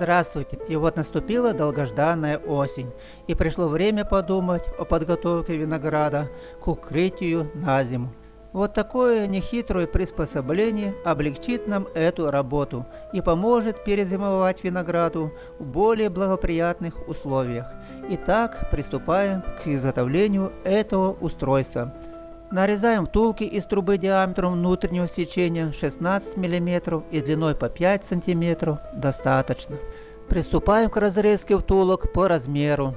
Здравствуйте! И вот наступила долгожданная осень, и пришло время подумать о подготовке винограда к укрытию на зиму. Вот такое нехитрое приспособление облегчит нам эту работу и поможет перезимовать винограду в более благоприятных условиях. Итак, приступаем к изготовлению этого устройства. Нарезаем втулки из трубы диаметром внутреннего сечения 16 мм и длиной по 5 см достаточно. Приступаем к разрезке втулок по размеру.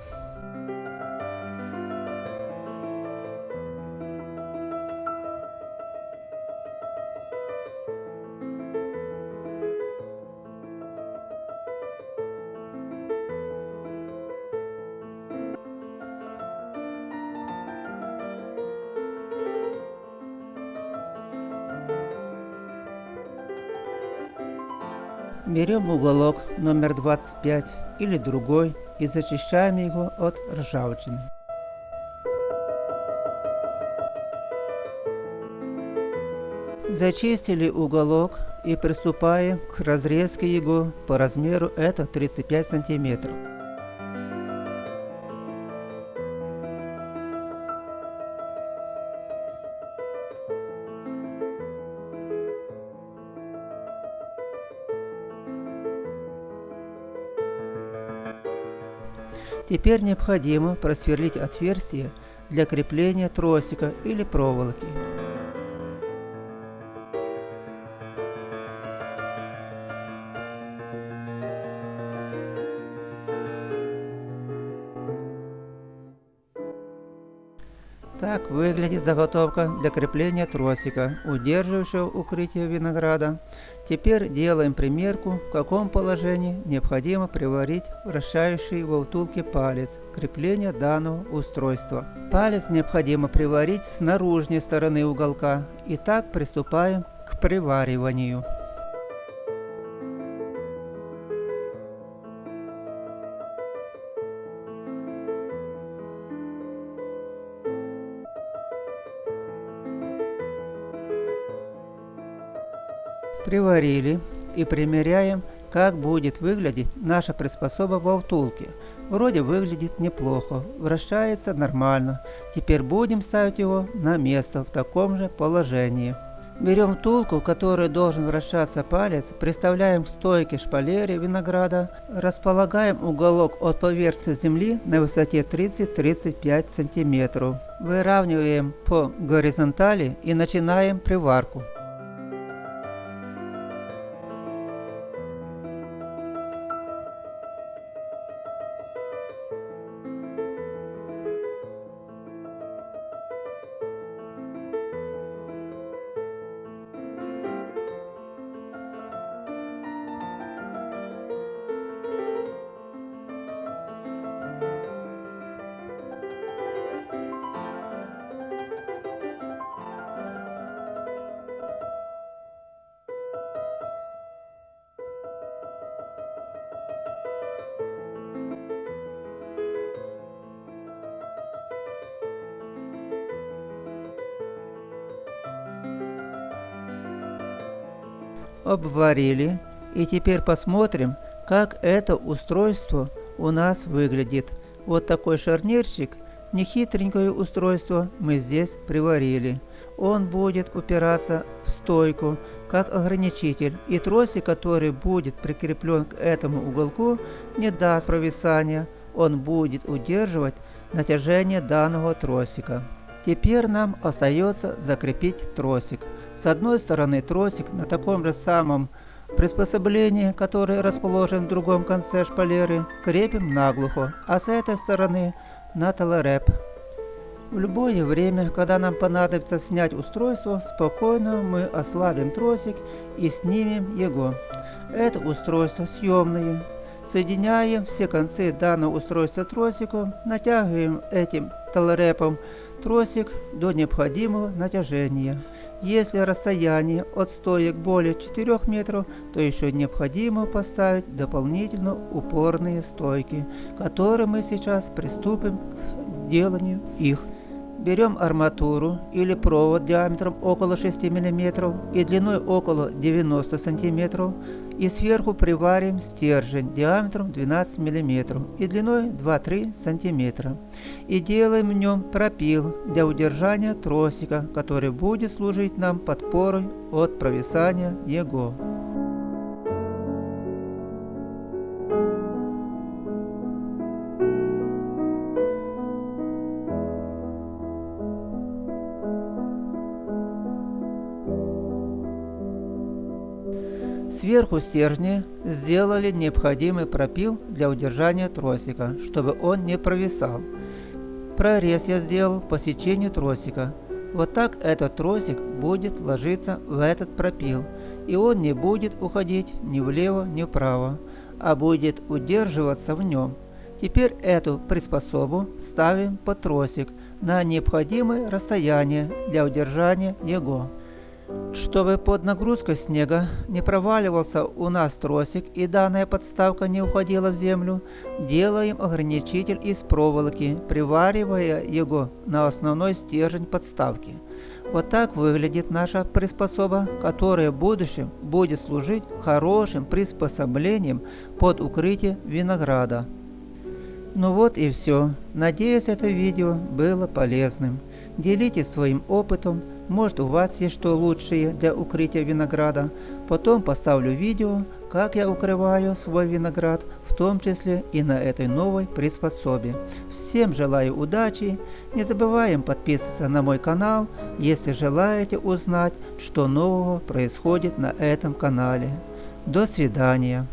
Берем уголок номер 25 или другой и зачищаем его от ржавчины. Зачистили уголок и приступаем к разрезке его по размеру это 35 сантиметров. Теперь необходимо просверлить отверстие для крепления тросика или проволоки. Так выглядит заготовка для крепления тросика, удерживающего укрытие винограда. Теперь делаем примерку, в каком положении необходимо приварить вращающий во втулке палец крепления данного устройства. Палец необходимо приварить с наружной стороны уголка. Итак, приступаем к привариванию. Приварили и примеряем, как будет выглядеть наша приспособа во втулке. Вроде выглядит неплохо, вращается нормально. Теперь будем ставить его на место в таком же положении. Берем втулку, в которой должен вращаться палец, приставляем к стойке шпалере винограда, располагаем уголок от поверхности земли на высоте 30-35 см. Выравниваем по горизонтали и начинаем приварку. Обварили. И теперь посмотрим, как это устройство у нас выглядит. Вот такой шарнирчик, нехитренькое устройство мы здесь приварили. Он будет упираться в стойку, как ограничитель, и тросик, который будет прикреплен к этому уголку, не даст провисания, он будет удерживать натяжение данного тросика. Теперь нам остается закрепить тросик. С одной стороны тросик на таком же самом приспособлении, которое расположен в другом конце шпалеры, крепим наглухо, а с этой стороны на талареп. В любое время, когда нам понадобится снять устройство, спокойно мы ослабим тросик и снимем его. Это устройство съемное. Соединяем все концы данного устройства тросиком, натягиваем этим таларепом тросик до необходимого натяжения. Если расстояние от стоек более 4 метров, то еще необходимо поставить дополнительно упорные стойки, которые мы сейчас приступим к деланию их. Берем арматуру или провод диаметром около 6 мм и длиной около 90 см и сверху приварим стержень диаметром 12 мм и длиной 2-3 см. И делаем в нем пропил для удержания тросика, который будет служить нам подпорой от провисания его. Сверху стержня сделали необходимый пропил для удержания тросика, чтобы он не провисал. Прорез я сделал по сечению тросика. Вот так этот тросик будет ложиться в этот пропил, и он не будет уходить ни влево, ни вправо, а будет удерживаться в нем. Теперь эту приспособу ставим под тросик на необходимое расстояние для удержания его. Чтобы под нагрузкой снега не проваливался у нас тросик и данная подставка не уходила в землю, делаем ограничитель из проволоки, приваривая его на основной стержень подставки. Вот так выглядит наша приспособа, которая в будущем будет служить хорошим приспособлением под укрытие винограда. Ну вот и все. Надеюсь это видео было полезным. Делитесь своим опытом, может у вас есть что лучшее для укрытия винограда. Потом поставлю видео, как я укрываю свой виноград, в том числе и на этой новой приспособе. Всем желаю удачи, не забываем подписываться на мой канал, если желаете узнать, что нового происходит на этом канале. До свидания.